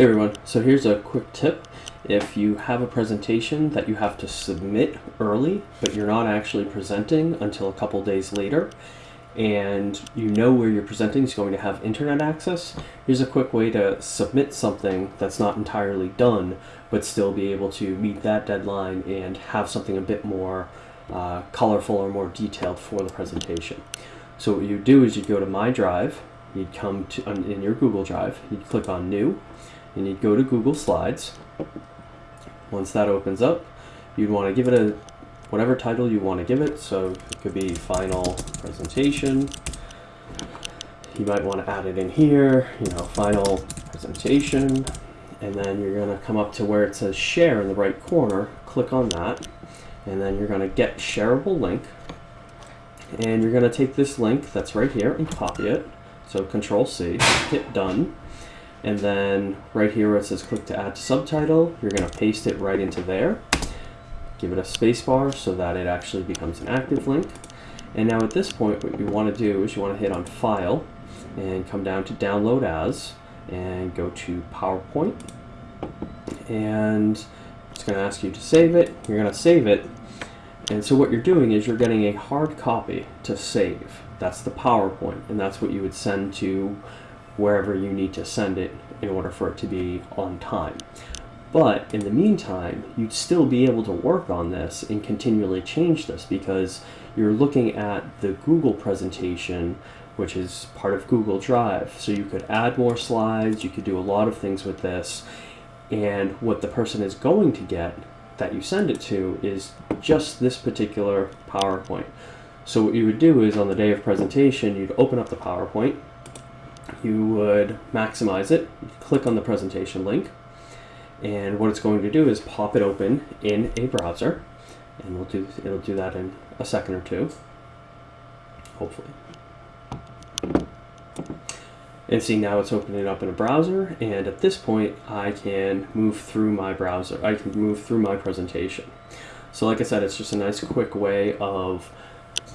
Hey everyone, so here's a quick tip. If you have a presentation that you have to submit early, but you're not actually presenting until a couple days later, and you know where you're presenting is going to have internet access, here's a quick way to submit something that's not entirely done, but still be able to meet that deadline and have something a bit more uh, colorful or more detailed for the presentation. So what you do is you go to My Drive, you'd come to in your Google Drive, you'd click on New, and you'd go to Google Slides. Once that opens up, you'd want to give it a whatever title you want to give it. So it could be Final Presentation. You might want to add it in here, you know, Final Presentation. And then you're going to come up to where it says Share in the right corner. Click on that. And then you're going to get Shareable Link. And you're going to take this link that's right here and copy it. So Control C, hit Done. And then right here where it says click to add to subtitle, you're going to paste it right into there. Give it a spacebar so that it actually becomes an active link. And now at this point, what you want to do is you want to hit on File and come down to Download As and go to PowerPoint. And it's going to ask you to save it. You're going to save it. And so what you're doing is you're getting a hard copy to save. That's the PowerPoint, and that's what you would send to wherever you need to send it in order for it to be on time. But in the meantime, you'd still be able to work on this and continually change this because you're looking at the Google presentation, which is part of Google Drive. So you could add more slides, you could do a lot of things with this. And what the person is going to get that you send it to is just this particular PowerPoint. So what you would do is on the day of presentation, you'd open up the PowerPoint, you would maximize it, click on the presentation link, and what it's going to do is pop it open in a browser, and we'll do it'll do that in a second or two, hopefully. And see now it's opening up in a browser, and at this point I can move through my browser. I can move through my presentation. So like I said, it's just a nice quick way of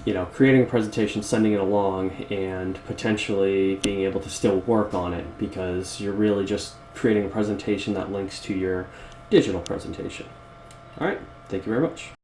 you know, creating a presentation, sending it along, and potentially being able to still work on it because you're really just creating a presentation that links to your digital presentation. All right, thank you very much.